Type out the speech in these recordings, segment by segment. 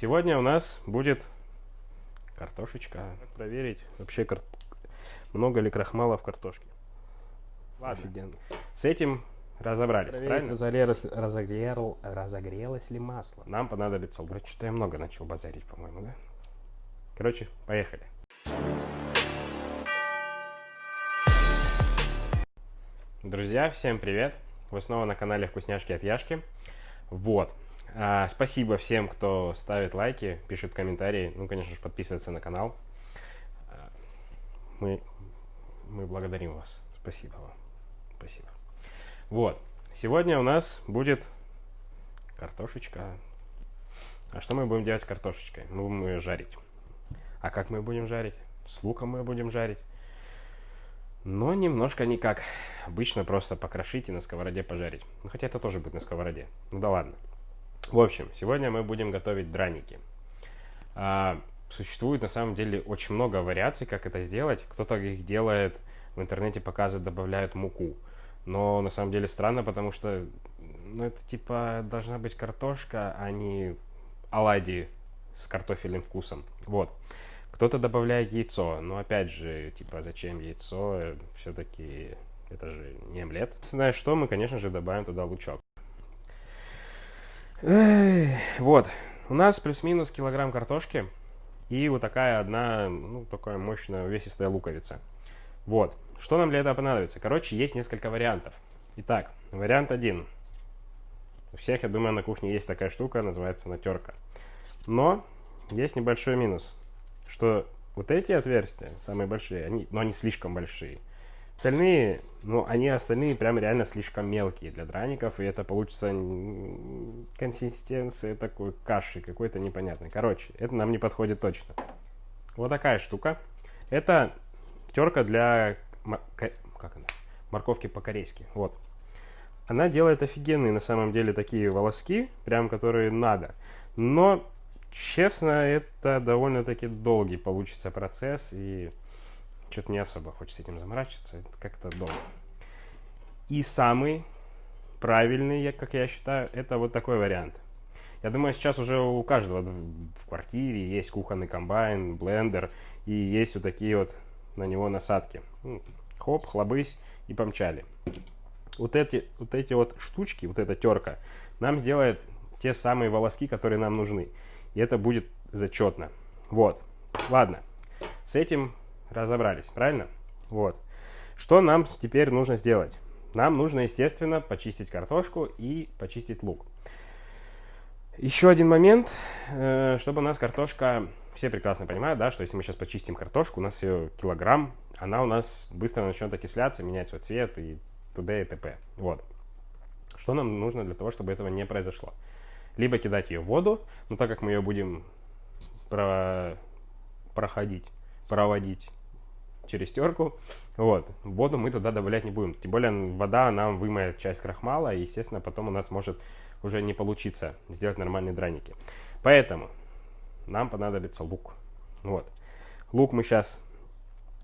Сегодня у нас будет картошечка. Проверить вообще кар... много ли крахмала в картошке. Ладно. Офигенно. С этим разобрались, Проверить, правильно? Разогрелось, разогрел, разогрелось ли масло? Нам понадобится... Что-то я много начал базарить, по-моему, да? Короче, поехали. Друзья, всем привет! Вы снова на канале Вкусняшки от Яшки. Вот. А, спасибо всем, кто ставит лайки, пишет комментарии, ну, конечно же, подписывается на канал. А, мы, мы благодарим вас. Спасибо вам. Спасибо. Вот. Сегодня у нас будет картошечка. А что мы будем делать с картошечкой? Мы будем ее жарить. А как мы будем жарить? С луком мы будем жарить. Но немножко не как. Обычно просто покрошить и на сковороде пожарить. Ну, хотя это тоже будет на сковороде. Ну да ладно. В общем, сегодня мы будем готовить драники. А, существует на самом деле очень много вариаций, как это сделать. Кто-то их делает, в интернете показывает, добавляют муку. Но на самом деле странно, потому что ну, это типа должна быть картошка, а не оладьи с картофельным вкусом. Вот. Кто-то добавляет яйцо, но опять же, типа, зачем яйцо? Все-таки это же не омлет. Знаешь что, мы, конечно же, добавим туда лучок. Вот, у нас плюс-минус килограмм картошки и вот такая одна, ну, такая мощная увесистая луковица. Вот, что нам для этого понадобится? Короче, есть несколько вариантов. Итак, вариант один. У всех, я думаю, на кухне есть такая штука, называется натерка. Но есть небольшой минус что вот эти отверстия, самые большие, они, но они слишком большие. Остальные, ну, они остальные прям реально слишком мелкие для драников, и это получится консистенция такой каши какой-то непонятной. Короче, это нам не подходит точно. Вот такая штука. Это терка для как она? морковки по-корейски. Вот. Она делает офигенные на самом деле такие волоски, прям которые надо. Но Честно, это довольно-таки долгий получится процесс, и что-то не особо хочется этим заморачиваться, это как-то долго. И самый правильный, как я считаю, это вот такой вариант. Я думаю, сейчас уже у каждого в квартире есть кухонный комбайн, блендер, и есть вот такие вот на него насадки. Ну, хоп, хлобысь и помчали. Вот эти, вот эти вот штучки, вот эта терка, нам сделает те самые волоски, которые нам нужны и это будет зачетно. Вот, ладно, с этим разобрались, правильно? Вот. Что нам теперь нужно сделать? Нам нужно, естественно, почистить картошку и почистить лук. Еще один момент, э, чтобы у нас картошка, все прекрасно понимают, да, что если мы сейчас почистим картошку, у нас ее килограмм, она у нас быстро начнет окисляться, менять свой цвет и т.д. и т.п. Вот. Что нам нужно для того, чтобы этого не произошло? либо кидать ее в воду, но так как мы ее будем про... проходить, проводить через терку, вот, воду мы туда добавлять не будем. Тем более вода нам вымоет часть крахмала, и, естественно, потом у нас может уже не получиться сделать нормальные драники. Поэтому нам понадобится лук. Вот. Лук мы сейчас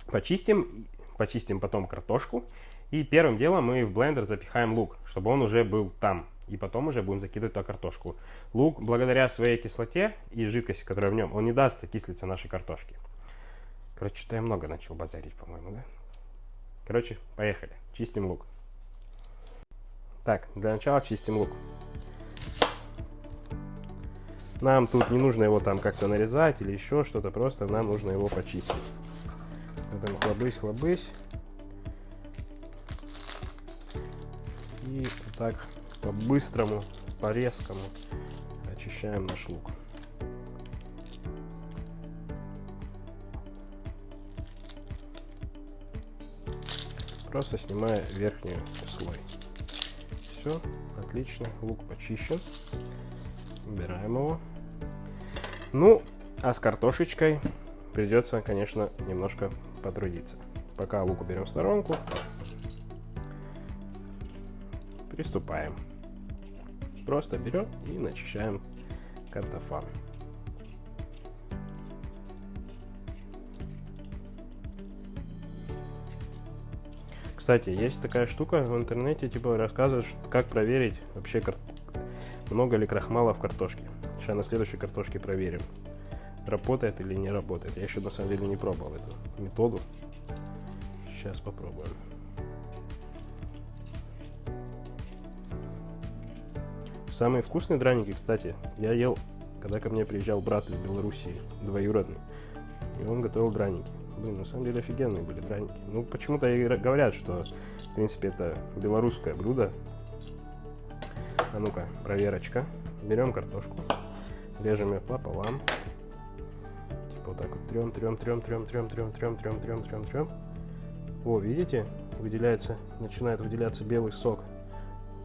почистим, почистим потом картошку. И первым делом мы в блендер запихаем лук, чтобы он уже был там. И потом уже будем закидывать туда картошку. Лук, благодаря своей кислоте и жидкости, которая в нем, он не даст окислиться нашей картошке. Короче, что-то я много начал базарить, по-моему, да? Короче, поехали. Чистим лук. Так, для начала чистим лук. Нам тут не нужно его там как-то нарезать или еще что-то, просто нам нужно его почистить. Потом хлобысь, хлобысь. И вот так по-быстрому, по-резкому очищаем наш лук. Просто снимая верхний слой. Все, отлично, лук почищен. Убираем его. Ну, а с картошечкой придется, конечно, немножко потрудиться. Пока лук уберем в сторонку, приступаем. Просто берем и начищаем картофан. Кстати, есть такая штука в интернете, типа рассказывают, как проверить вообще, много ли крахмала в картошке. Сейчас на следующей картошке проверим, работает или не работает. Я еще на самом деле не пробовал эту методу. Сейчас попробуем. Самые вкусные драники, кстати, я ел, когда ко мне приезжал брат из Белоруссии, двоюродный. И он готовил драники. Блин, на самом деле офигенные были драники. Ну, почему-то говорят, что, в принципе, это белорусское блюдо. А ну-ка, проверочка. Берем картошку, режем ее пополам. Типа вот так вот трем, трем, трем, трем, трем, трем, трем, трем, трем, трем, трем. О, видите, выделяется, начинает выделяться белый сок.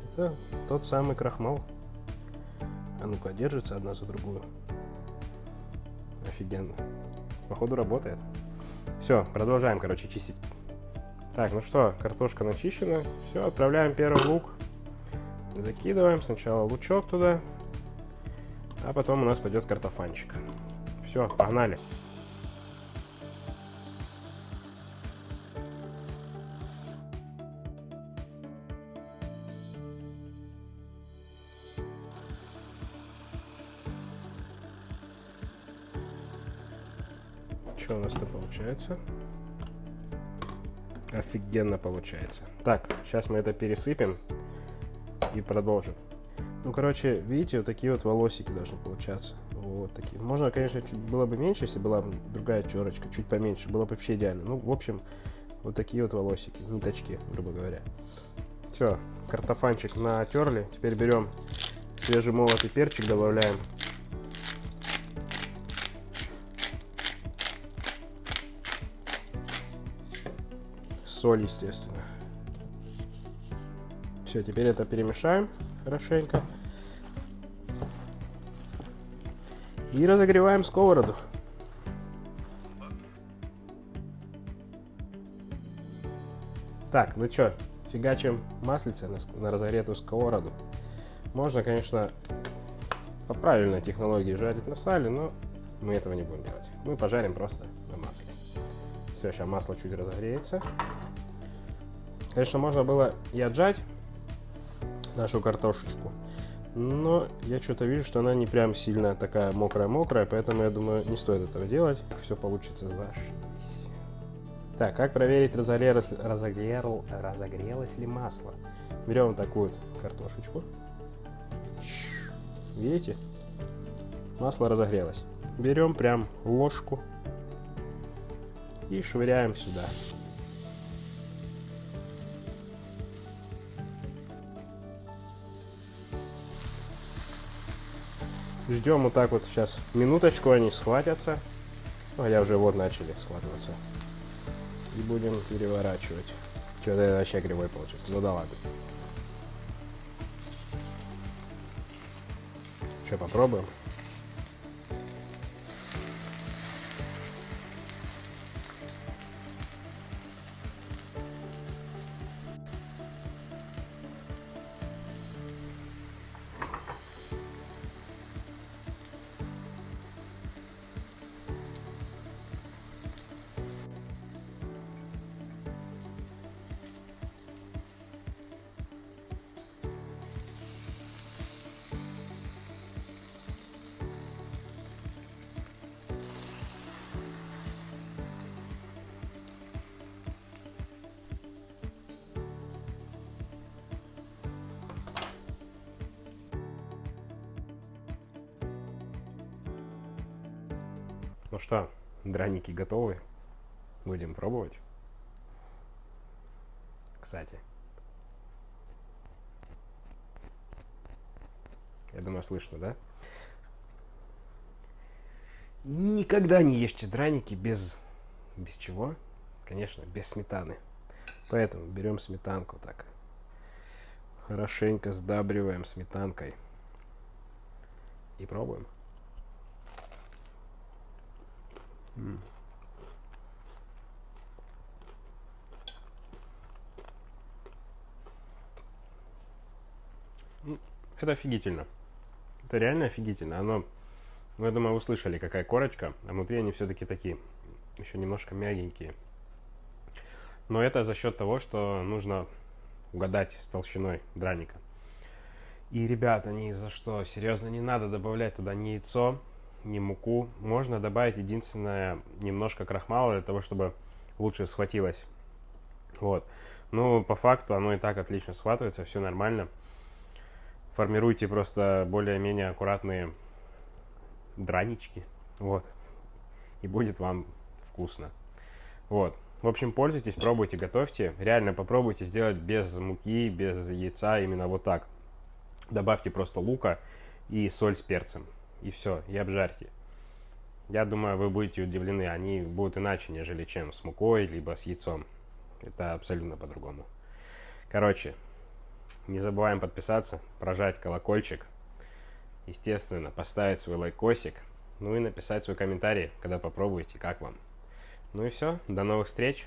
Это тот самый крахмал. А ну-ка, держится одна за другую. Офигенно. Походу работает. Все, продолжаем, короче, чистить. Так, ну что, картошка начищена. Все, отправляем первый лук. Закидываем сначала лучок туда. А потом у нас пойдет картофанчик. Все, погнали. Что у нас-то получается? Офигенно получается. Так, сейчас мы это пересыпем и продолжим. Ну, короче, видите, вот такие вот волосики должны получаться. Вот такие. Можно, конечно, чуть было бы меньше, если была бы другая черочка, чуть поменьше. Было бы вообще идеально. Ну, в общем, вот такие вот волосики, ниточки, грубо говоря. Все, картофанчик натерли. Теперь берем свежемолотый перчик, добавляем. Соль, естественно. Все, теперь это перемешаем хорошенько. И разогреваем сковороду. Так, ну что, фигачим маслице на, на разогретую сковороду. Можно, конечно, по правильной технологии жарить на сале, но мы этого не будем делать. Мы пожарим просто на масле. Все, сейчас масло чуть разогреется. Конечно, можно было и отжать нашу картошечку, но я что-то вижу, что она не прям сильно такая мокрая-мокрая, поэтому я думаю, не стоит этого делать. Все получится зашибись. Так, как проверить, разогрелось, разогрел, разогрелось ли масло? Берем такую картошечку. Видите? Масло разогрелось. Берем прям ложку и швыряем сюда. Ждем вот так вот сейчас минуточку, они схватятся. Ну, хотя уже вот начали схватываться. И будем переворачивать. Что-то это вообще кривой получится. Ну да ладно. Что, попробуем? Ну что, драники готовы? Будем пробовать. Кстати. Я думаю, слышно, да? Никогда не ешьте драники без... Без чего? Конечно, без сметаны. Поэтому берем сметанку так. Хорошенько сдабриваем сметанкой. И пробуем. Это офигительно. Это реально офигительно. Оно, ну, я думаю, вы слышали, какая корочка, а внутри они все-таки такие, еще немножко мягенькие. Но это за счет того, что нужно угадать с толщиной драника. И, ребята, ни за что, серьезно, не надо добавлять туда ни яйцо, ни муку. Можно добавить единственное немножко крахмала для того, чтобы лучше схватилось. Вот. Ну, по факту оно и так отлично схватывается, все нормально. Формируйте просто более-менее аккуратные дранички. Вот. И будет вам вкусно. Вот. В общем, пользуйтесь, пробуйте, готовьте. Реально попробуйте сделать без муки, без яйца, именно вот так. Добавьте просто лука и соль с перцем. И все, и обжарьте. Я думаю, вы будете удивлены. Они будут иначе, нежели чем с мукой, либо с яйцом. Это абсолютно по-другому. Короче, не забываем подписаться, прожать колокольчик. Естественно, поставить свой лайкосик. Ну и написать свой комментарий, когда попробуете, как вам. Ну и все, до новых встреч.